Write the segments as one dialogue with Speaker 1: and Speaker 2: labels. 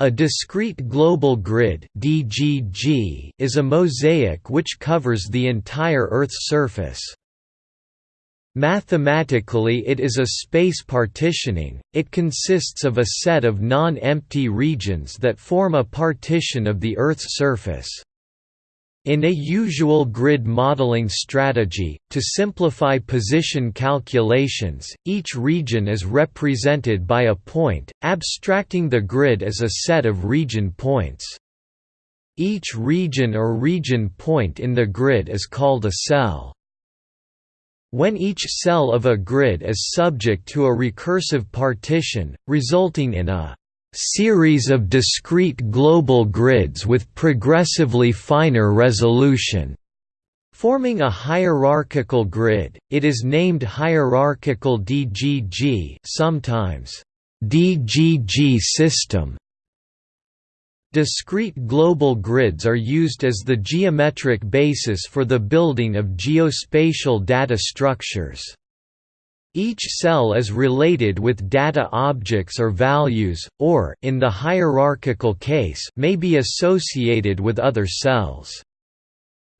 Speaker 1: A discrete global grid (DGG) is a mosaic which covers the entire Earth's surface. Mathematically it is a space partitioning, it consists of a set of non-empty regions that form a partition of the Earth's surface. In a usual grid modeling strategy, to simplify position calculations, each region is represented by a point, abstracting the grid as a set of region points. Each region or region point in the grid is called a cell. When each cell of a grid is subject to a recursive partition, resulting in a series of discrete global grids with progressively finer resolution. Forming a hierarchical grid, it is named hierarchical DGG sometimes DGG system. Discrete global grids are used as the geometric basis for the building of geospatial data structures. Each cell is related with data objects or values, or in the hierarchical case may be associated with other cells.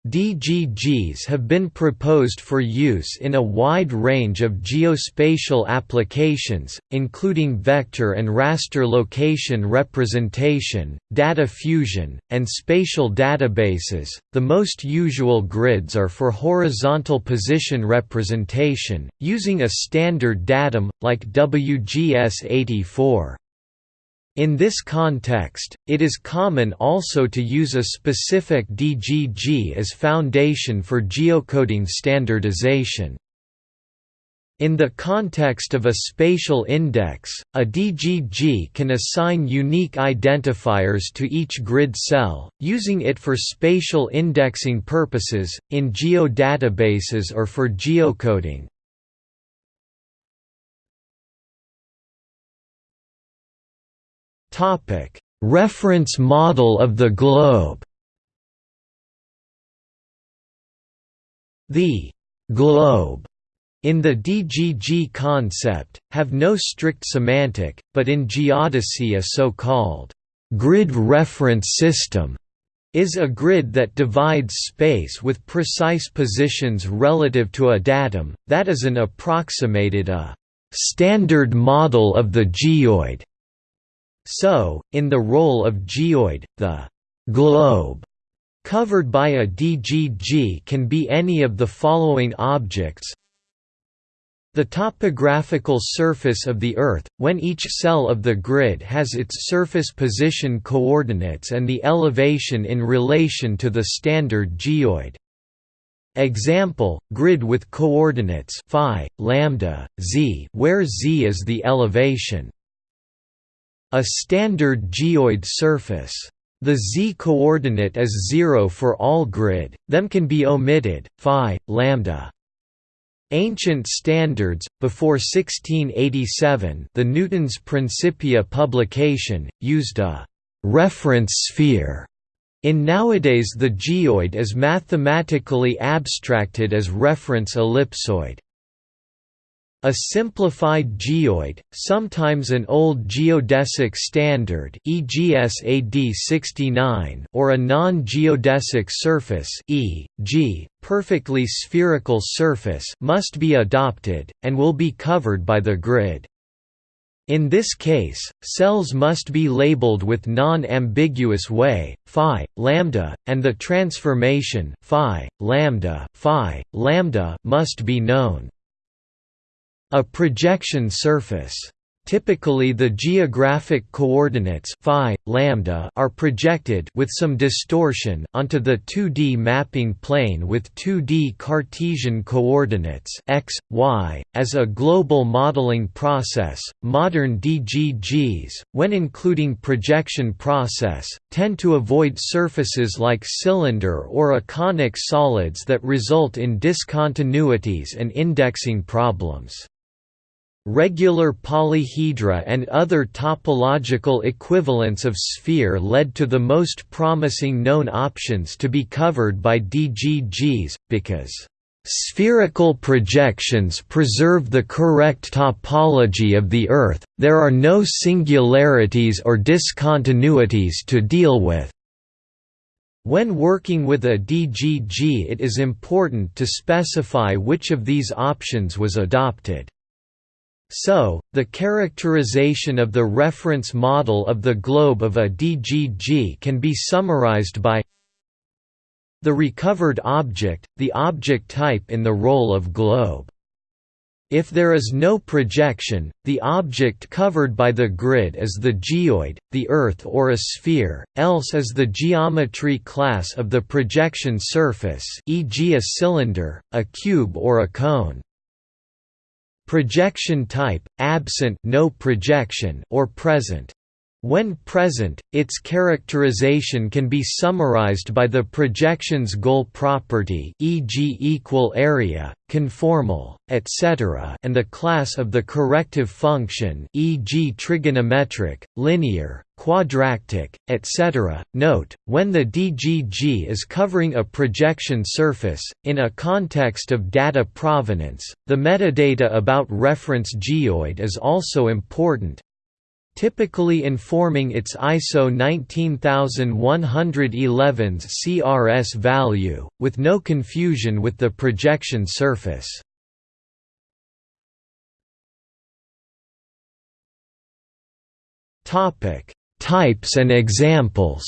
Speaker 1: DGGs have been proposed for use in a wide range of geospatial applications, including vector and raster location representation, data fusion, and spatial databases. The most usual grids are for horizontal position representation, using a standard datum, like WGS84. In this context, it is common also to use a specific DGG as foundation for geocoding standardization. In the context of a spatial index, a DGG can assign unique identifiers to each grid cell, using it for spatial indexing purposes, in geodatabases or for geocoding. Topic: Reference model of the globe. The globe in the DGG concept, have no strict semantic, but in geodesy a so-called grid reference system is a grid that divides space with precise positions relative to a datum, that is an approximated a standard model of the geoid so, in the role of geoid, the globe covered by a DGG can be any of the following objects the topographical surface of the Earth, when each cell of the grid has its surface position coordinates and the elevation in relation to the standard geoid. Example, grid with coordinates phi, lambda, z where z is the elevation. A standard geoid surface. The z-coordinate is 0 for all grid, them can be omitted, phi, lambda. Ancient standards, before 1687 the Newton's Principia publication, used a «reference sphere» In nowadays the geoid is mathematically abstracted as reference ellipsoid. A simplified geoid, sometimes an old geodesic standard EGS 69 or a non-geodesic surface e.g., perfectly spherical surface must be adopted, and will be covered by the grid. In this case, cells must be labeled with non-ambiguous way, phi, lambda, and the transformation phi, lambda, phi, lambda must be known. A projection surface. Typically the geographic coordinates phi, lambda are projected with some distortion onto the 2D mapping plane with 2D Cartesian coordinates x, y. As a global modeling process, modern DGGs, when including projection process, tend to avoid surfaces like cylinder or conic solids that result in discontinuities and indexing problems. Regular polyhedra and other topological equivalents of sphere led to the most promising known options to be covered by DGGs, because Spherical projections preserve the correct topology of the Earth, there are no singularities or discontinuities to deal with. When working with a DGG it is important to specify which of these options was adopted. So, the characterization of the reference model of the globe of a DGG can be summarized by the recovered object, the object type in the role of globe. If there is no projection, the object covered by the grid is the geoid, the Earth or a sphere, else is the geometry class of the projection surface e.g. a cylinder, a cube or a cone. Projection type, absent no projection or present. When present, its characterization can be summarized by the projection's goal property e.g. equal area, conformal, etc. and the class of the corrective function e.g. trigonometric, linear, quadratic, etc. Note, when the DGG is covering a projection surface, in a context of data provenance, the metadata about reference geoid is also important, typically informing its ISO 19111's CRS value, with no confusion with the projection surface. Types and examples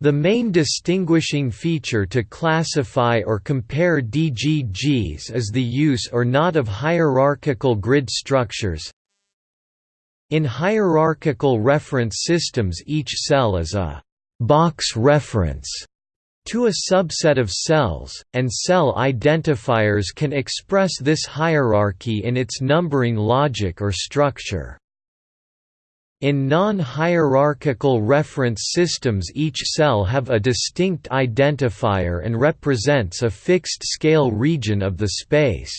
Speaker 1: The main distinguishing feature to classify or compare DGGs is the use or not of hierarchical grid structures. In hierarchical reference systems each cell is a «box reference» to a subset of cells, and cell identifiers can express this hierarchy in its numbering logic or structure. In non-hierarchical reference systems each cell have a distinct identifier and represents a fixed scale region of the space.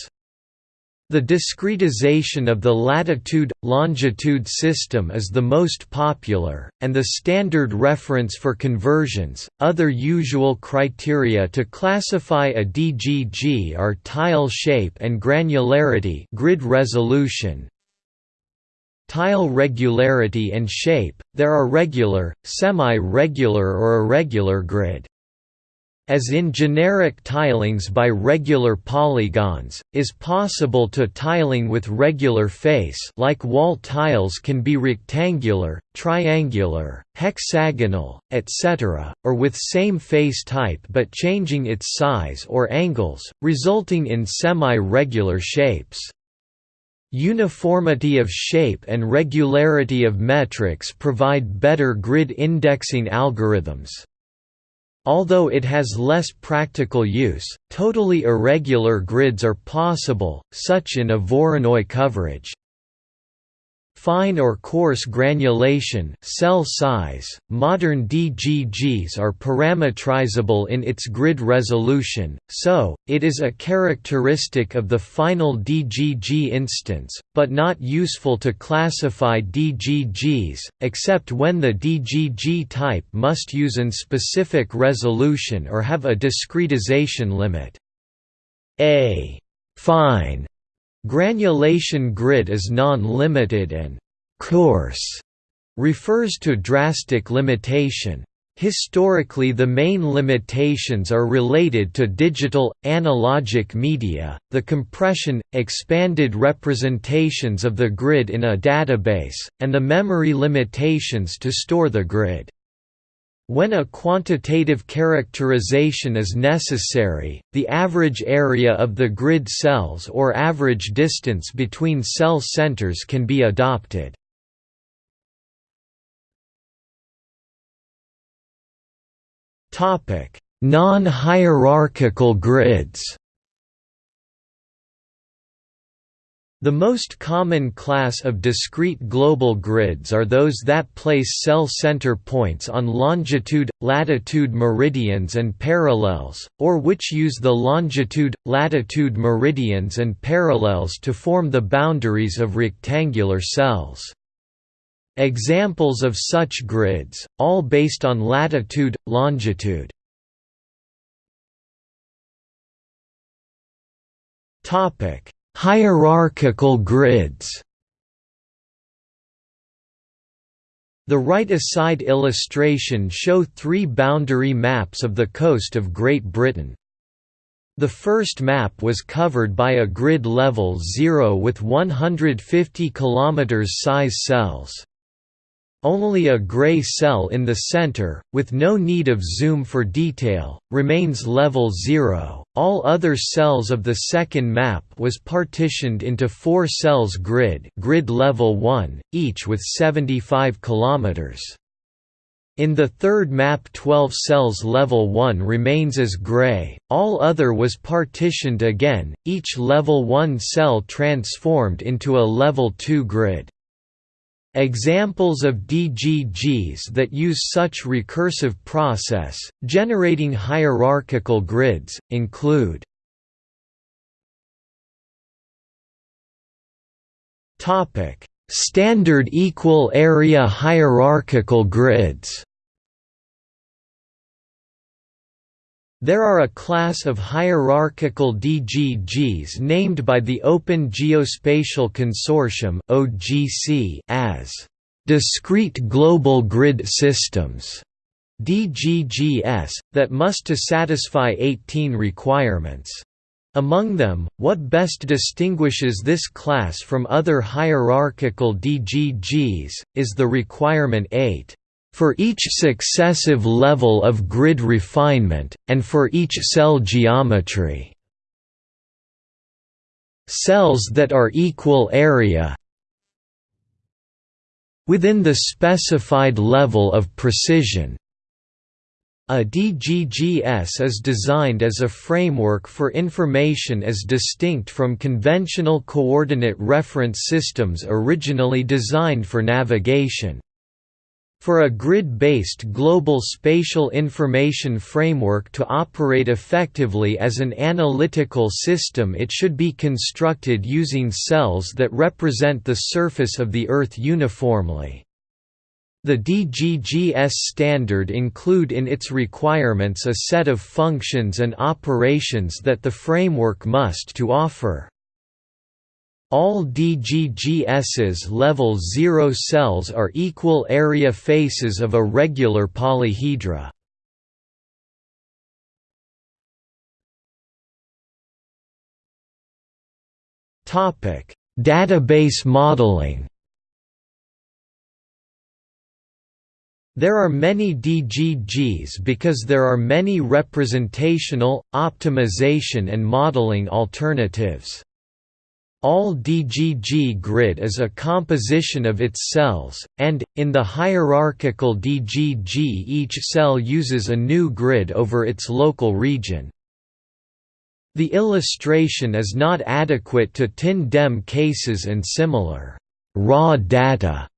Speaker 1: The discretization of the latitude-longitude system is the most popular, and the standard reference for conversions. Other usual criteria to classify a DGG are tile shape and granularity, grid resolution, Tile regularity and shape, there are regular, semi-regular or irregular grid. As in generic tilings by regular polygons, is possible to tiling with regular face like wall tiles can be rectangular, triangular, hexagonal, etc., or with same face type but changing its size or angles, resulting in semi-regular shapes. Uniformity of shape and regularity of metrics provide better grid indexing algorithms. Although it has less practical use, totally irregular grids are possible, such in a Voronoi coverage. Fine or coarse granulation cell size, modern DGGs are parametrizable in its grid resolution, so, it is a characteristic of the final DGG instance, but not useful to classify DGGs, except when the DGG type must use an specific resolution or have a discretization limit. A fine Granulation grid is non-limited and «coarse» refers to drastic limitation. Historically the main limitations are related to digital, analogic media, the compression, expanded representations of the grid in a database, and the memory limitations to store the grid. When a quantitative characterization is necessary, the average area of the grid cells or average distance between cell centers can be adopted. Non-hierarchical grids The most common class of discrete global grids are those that place cell center points on longitude, latitude meridians and parallels, or which use the longitude, latitude meridians and parallels to form the boundaries of rectangular cells. Examples of such grids, all based on latitude, longitude. Topic Hierarchical grids The right-aside illustration show three boundary maps of the coast of Great Britain. The first map was covered by a grid level 0 with 150 km size cells. Only a gray cell in the center, with no need of zoom for detail, remains level 0. All other cells of the second map was partitioned into four cells grid, grid level 1, each with 75 km. In the third map 12 cells level 1 remains as gray, all other was partitioned again, each level 1 cell transformed into a level 2 grid. Examples of DGGs that use such recursive process, generating hierarchical grids, include Standard equal area hierarchical grids There are a class of hierarchical DGGs named by the Open Geospatial Consortium as discrete global grid systems DGGS, that must to satisfy 18 requirements. Among them, what best distinguishes this class from other hierarchical DGGs, is the requirement 8 for each successive level of grid refinement, and for each cell geometry. Cells that are equal area within the specified level of precision. A DGGS is designed as a framework for information as distinct from conventional coordinate reference systems originally designed for navigation. For a grid-based global spatial information framework to operate effectively as an analytical system it should be constructed using cells that represent the surface of the Earth uniformly. The DGGS standard include in its requirements a set of functions and operations that the framework must to offer. All DGGS's level 0 cells are equal area faces of a regular polyhedra. Topic: Database modeling. There are many DGGs because there are many representational, optimization and modeling alternatives. All DGG grid is a composition of its cells, and, in the hierarchical DGG each cell uses a new grid over its local region. The illustration is not adequate to TIN-DEM cases and similar raw data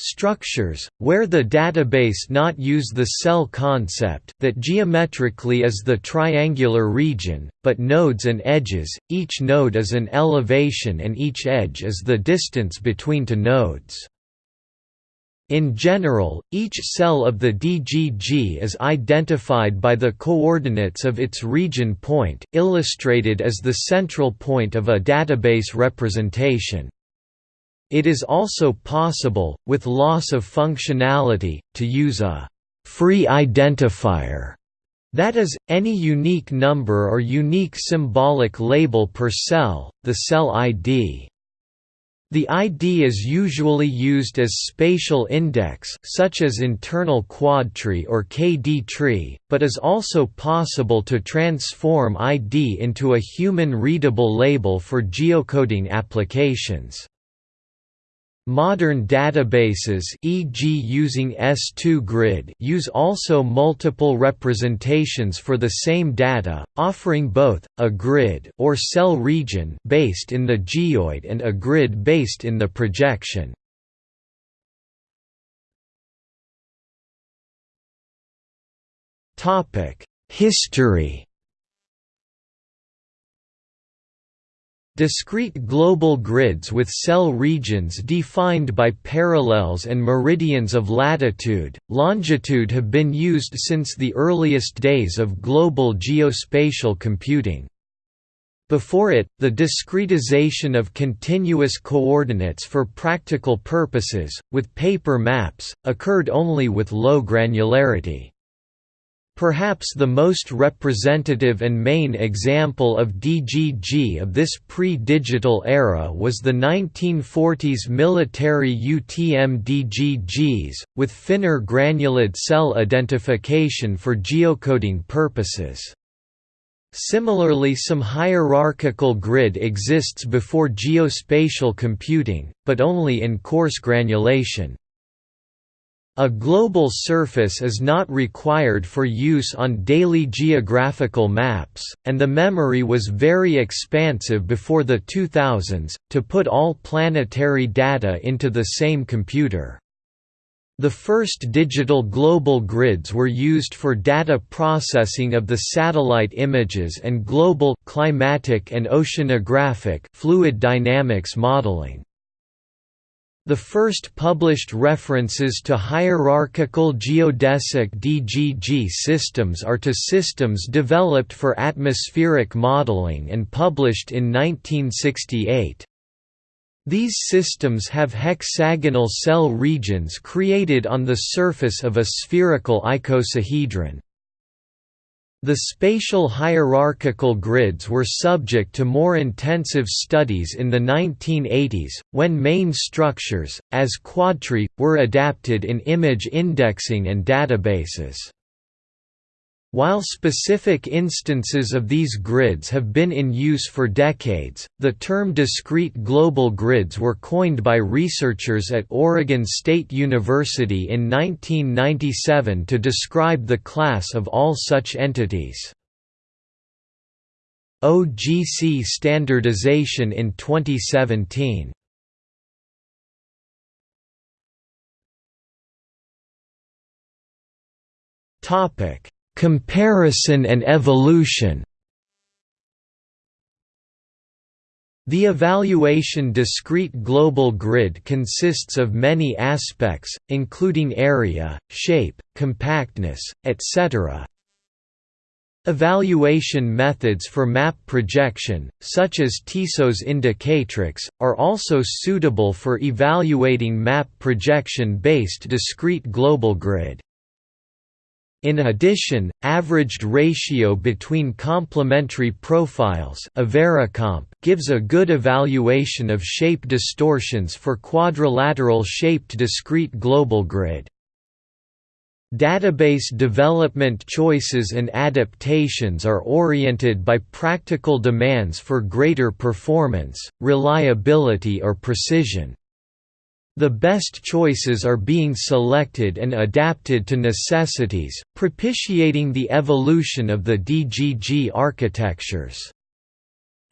Speaker 1: Structures, where the database not use the cell concept that geometrically is the triangular region, but nodes and edges, each node is an elevation and each edge is the distance between two nodes. In general, each cell of the DGG is identified by the coordinates of its region point illustrated as the central point of a database representation. It is also possible, with loss of functionality, to use a «free identifier» that is, any unique number or unique symbolic label per cell, the cell ID. The ID is usually used as spatial index such as internal quadtree or KD tree, but is also possible to transform ID into a human-readable label for geocoding applications. Modern databases e.g. using S2 Grid use also multiple representations for the same data, offering both, a grid or cell region based in the geoid and a grid based in the projection. History Discrete global grids with cell regions defined by parallels and meridians of latitude, longitude have been used since the earliest days of global geospatial computing. Before it, the discretization of continuous coordinates for practical purposes, with paper maps, occurred only with low granularity. Perhaps the most representative and main example of DGG of this pre-digital era was the 1940s military UTM DGGs, with finer granulate cell identification for geocoding purposes. Similarly some hierarchical grid exists before geospatial computing, but only in coarse granulation. A global surface is not required for use on daily geographical maps, and the memory was very expansive before the 2000s, to put all planetary data into the same computer. The first digital global grids were used for data processing of the satellite images and global climatic and oceanographic fluid dynamics modeling. The first published references to hierarchical geodesic DGG systems are to systems developed for atmospheric modeling and published in 1968. These systems have hexagonal cell regions created on the surface of a spherical icosahedron. The spatial hierarchical grids were subject to more intensive studies in the 1980s, when main structures, as quadtree, were adapted in image indexing and databases. While specific instances of these grids have been in use for decades, the term discrete global grids were coined by researchers at Oregon State University in 1997 to describe the class of all such entities. OGC standardization in 2017 Topic Comparison and evolution The evaluation discrete global grid consists of many aspects, including area, shape, compactness, etc. Evaluation methods for map projection, such as Tissot's indicatrix, are also suitable for evaluating map projection-based discrete global grid. In addition, averaged ratio between complementary profiles gives a good evaluation of shape distortions for quadrilateral-shaped discrete global grid. Database development choices and adaptations are oriented by practical demands for greater performance, reliability or precision. The best choices are being selected and adapted to necessities, propitiating the evolution of the DGG architectures.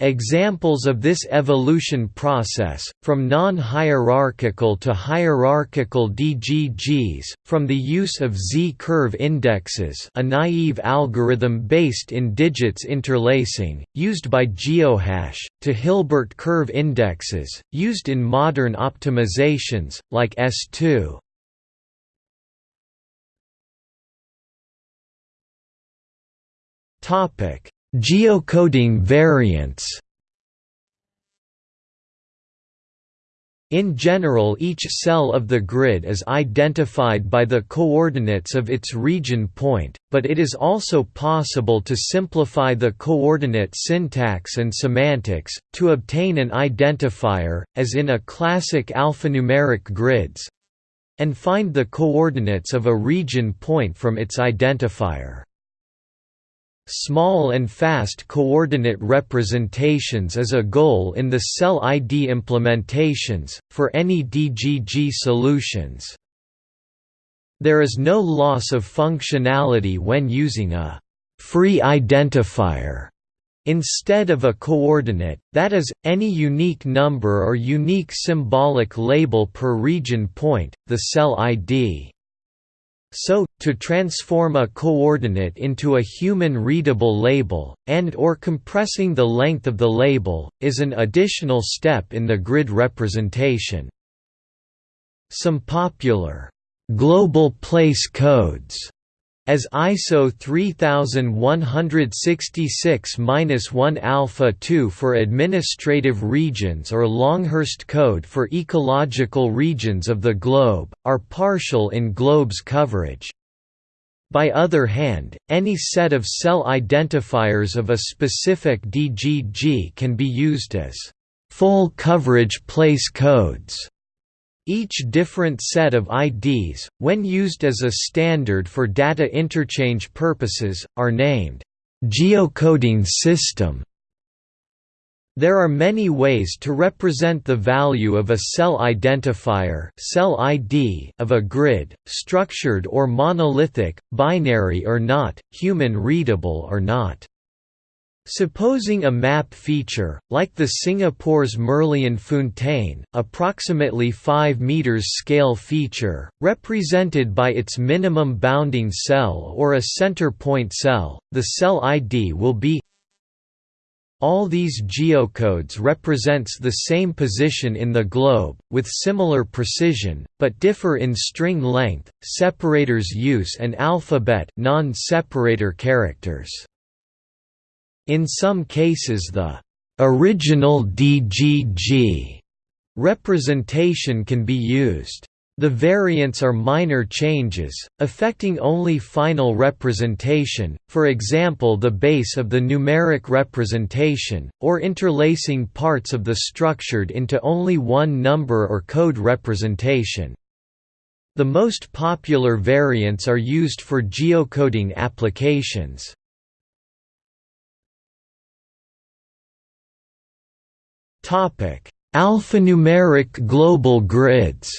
Speaker 1: Examples of this evolution process, from non-hierarchical to hierarchical DGGs, from the use of Z-curve indexes a naive algorithm based in digits interlacing, used by GeoHash, to Hilbert curve indexes, used in modern optimizations, like S2. Topic Geocoding variants In general each cell of the grid is identified by the coordinates of its region point, but it is also possible to simplify the coordinate syntax and semantics, to obtain an identifier, as in a classic alphanumeric grids—and find the coordinates of a region point from its identifier. Small and fast coordinate representations is a goal in the cell ID implementations, for any DGG solutions. There is no loss of functionality when using a «free identifier» instead of a coordinate, that is, any unique number or unique symbolic label per region point, the cell ID. So, to transform a coordinate into a human-readable label, and or compressing the length of the label, is an additional step in the grid representation. Some popular, global place codes as ISO 3166-1 alpha 2 for administrative regions or Longhurst code for ecological regions of the globe, are partial in globe's coverage. By other hand, any set of cell identifiers of a specific DGG can be used as full coverage place codes each different set of IDs, when used as a standard for data interchange purposes, are named geocoding system. There are many ways to represent the value of a cell identifier cell ID of a grid, structured or monolithic, binary or not, human readable or not. Supposing a map feature, like the Singapore's Merlion-fountain, approximately 5 meters scale feature, represented by its minimum bounding cell or a center point cell, the cell ID will be all these geocodes represents the same position in the globe, with similar precision, but differ in string length, separators use and alphabet non-separator characters. In some cases the original DGG representation can be used. The variants are minor changes, affecting only final representation, for example the base of the numeric representation, or interlacing parts of the structured into only one number or code representation. The most popular variants are used for geocoding applications. Alphanumeric global grids.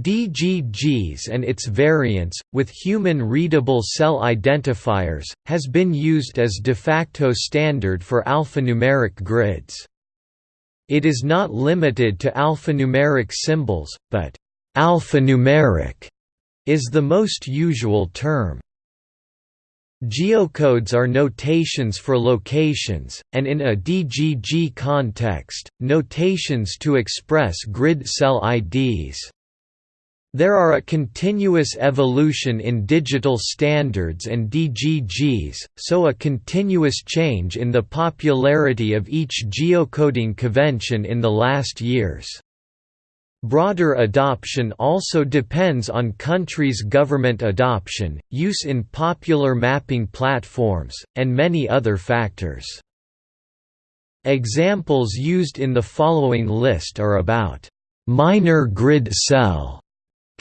Speaker 1: DGGs and its variants, with human-readable cell identifiers, has been used as de facto standard for alphanumeric grids. It is not limited to alphanumeric symbols, but alphanumeric is the most usual term. Geocodes are notations for locations, and in a DGG context, notations to express grid cell IDs. There are a continuous evolution in digital standards and DGGs, so a continuous change in the popularity of each geocoding convention in the last years. Broader adoption also depends on countries' government adoption, use in popular mapping platforms, and many other factors. Examples used in the following list are about minor grid cell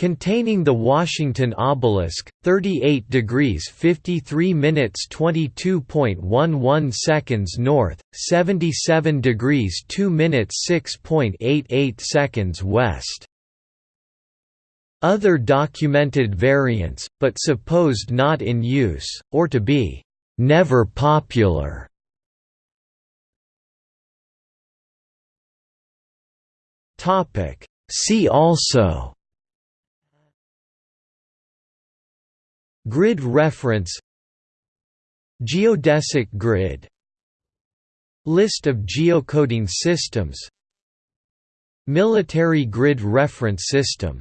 Speaker 1: containing the Washington obelisk, 38 degrees 53 minutes 22.11 seconds north, 77 degrees 2 minutes 6.88 seconds west. Other documented variants, but supposed not in use, or to be never popular. See also Grid reference Geodesic grid List of geocoding systems Military grid reference system